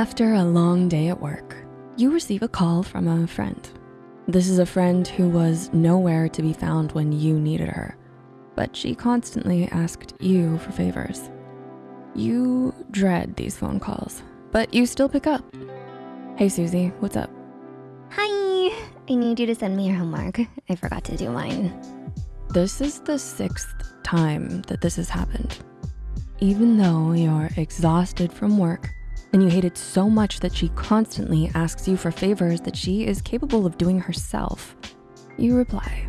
After a long day at work, you receive a call from a friend. This is a friend who was nowhere to be found when you needed her, but she constantly asked you for favors. You dread these phone calls, but you still pick up. Hey Susie, what's up? Hi, I need you to send me your homework. I forgot to do mine. This is the sixth time that this has happened. Even though you're exhausted from work and you hate it so much that she constantly asks you for favors that she is capable of doing herself, you reply,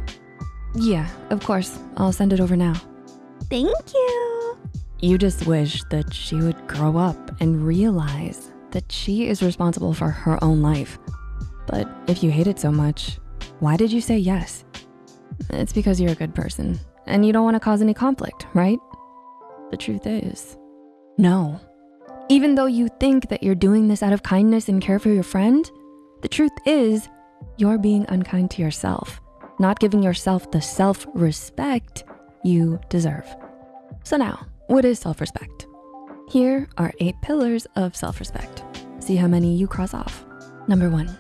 yeah, of course, I'll send it over now. Thank you. You just wish that she would grow up and realize that she is responsible for her own life. But if you hate it so much, why did you say yes? It's because you're a good person and you don't wanna cause any conflict, right? The truth is, no. Even though you think that you're doing this out of kindness and care for your friend, the truth is you're being unkind to yourself, not giving yourself the self-respect you deserve. So now, what is self-respect? Here are eight pillars of self-respect. See how many you cross off. Number one,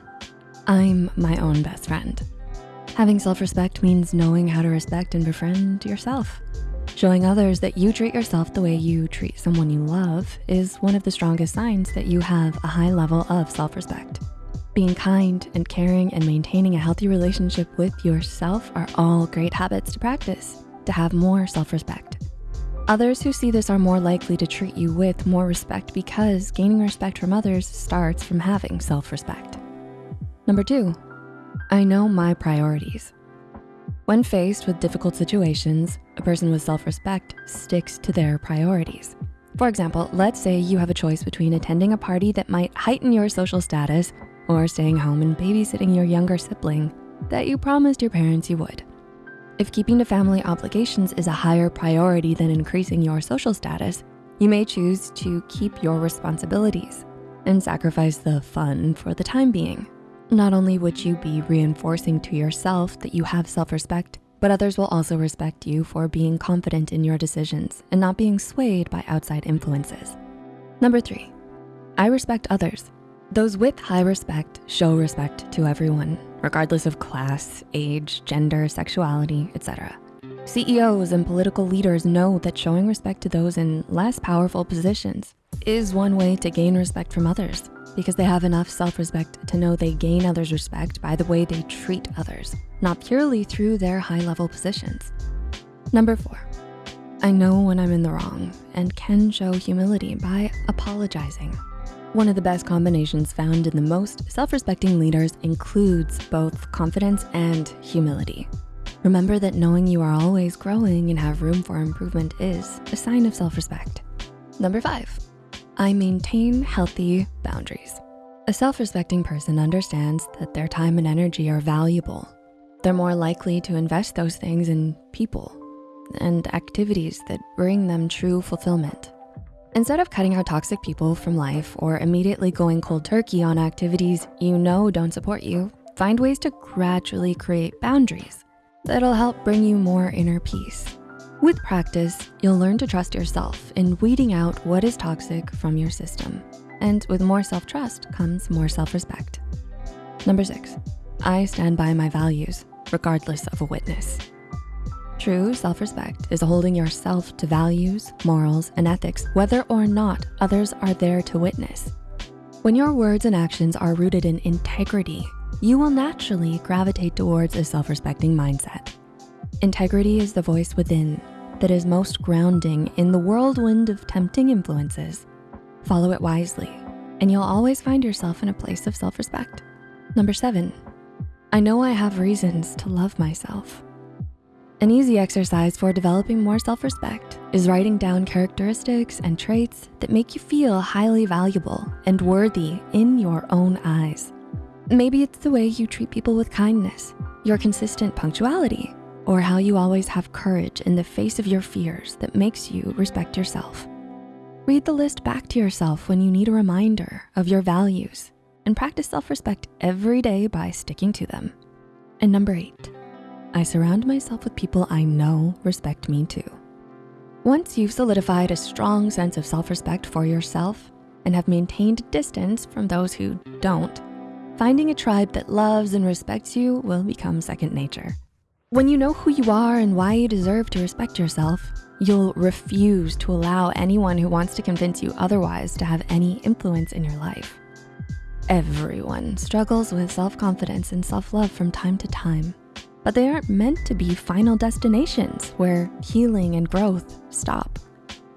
I'm my own best friend. Having self-respect means knowing how to respect and befriend yourself. Showing others that you treat yourself the way you treat someone you love is one of the strongest signs that you have a high level of self-respect. Being kind and caring and maintaining a healthy relationship with yourself are all great habits to practice to have more self-respect. Others who see this are more likely to treat you with more respect because gaining respect from others starts from having self-respect. Number two, I know my priorities. When faced with difficult situations, a person with self-respect sticks to their priorities. For example, let's say you have a choice between attending a party that might heighten your social status or staying home and babysitting your younger sibling that you promised your parents you would. If keeping to family obligations is a higher priority than increasing your social status, you may choose to keep your responsibilities and sacrifice the fun for the time being. Not only would you be reinforcing to yourself that you have self-respect, but others will also respect you for being confident in your decisions and not being swayed by outside influences. Number three, I respect others. Those with high respect show respect to everyone, regardless of class, age, gender, sexuality, etc. CEOs and political leaders know that showing respect to those in less powerful positions is one way to gain respect from others because they have enough self-respect to know they gain others' respect by the way they treat others, not purely through their high-level positions. Number four, I know when I'm in the wrong and can show humility by apologizing. One of the best combinations found in the most self-respecting leaders includes both confidence and humility. Remember that knowing you are always growing and have room for improvement is a sign of self-respect. Number five, I maintain healthy boundaries. A self-respecting person understands that their time and energy are valuable. They're more likely to invest those things in people and activities that bring them true fulfillment. Instead of cutting out toxic people from life or immediately going cold turkey on activities you know don't support you, find ways to gradually create boundaries that'll help bring you more inner peace. With practice, you'll learn to trust yourself in weeding out what is toxic from your system. And with more self-trust comes more self-respect. Number six, I stand by my values, regardless of a witness. True self-respect is holding yourself to values, morals, and ethics, whether or not others are there to witness. When your words and actions are rooted in integrity, you will naturally gravitate towards a self-respecting mindset. Integrity is the voice within that is most grounding in the whirlwind of tempting influences. Follow it wisely, and you'll always find yourself in a place of self-respect. Number seven, I know I have reasons to love myself. An easy exercise for developing more self-respect is writing down characteristics and traits that make you feel highly valuable and worthy in your own eyes. Maybe it's the way you treat people with kindness, your consistent punctuality, or how you always have courage in the face of your fears that makes you respect yourself. Read the list back to yourself when you need a reminder of your values and practice self-respect every day by sticking to them. And number eight, I surround myself with people I know respect me too. Once you've solidified a strong sense of self-respect for yourself, and have maintained distance from those who don't, finding a tribe that loves and respects you will become second nature. When you know who you are and why you deserve to respect yourself, you'll refuse to allow anyone who wants to convince you otherwise to have any influence in your life. Everyone struggles with self-confidence and self-love from time to time, but they aren't meant to be final destinations where healing and growth stop.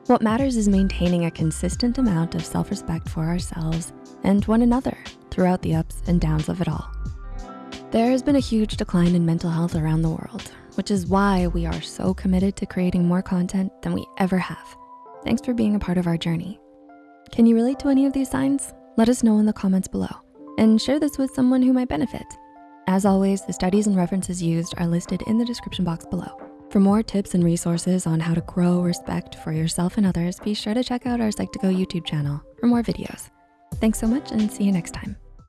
What matters is maintaining a consistent amount of self-respect for ourselves and one another throughout the ups and downs of it all. There has been a huge decline in mental health around the world, which is why we are so committed to creating more content than we ever have. Thanks for being a part of our journey. Can you relate to any of these signs? Let us know in the comments below and share this with someone who might benefit. As always, the studies and references used are listed in the description box below. For more tips and resources on how to grow respect for yourself and others, be sure to check out our Psych2Go YouTube channel for more videos. Thanks so much and see you next time.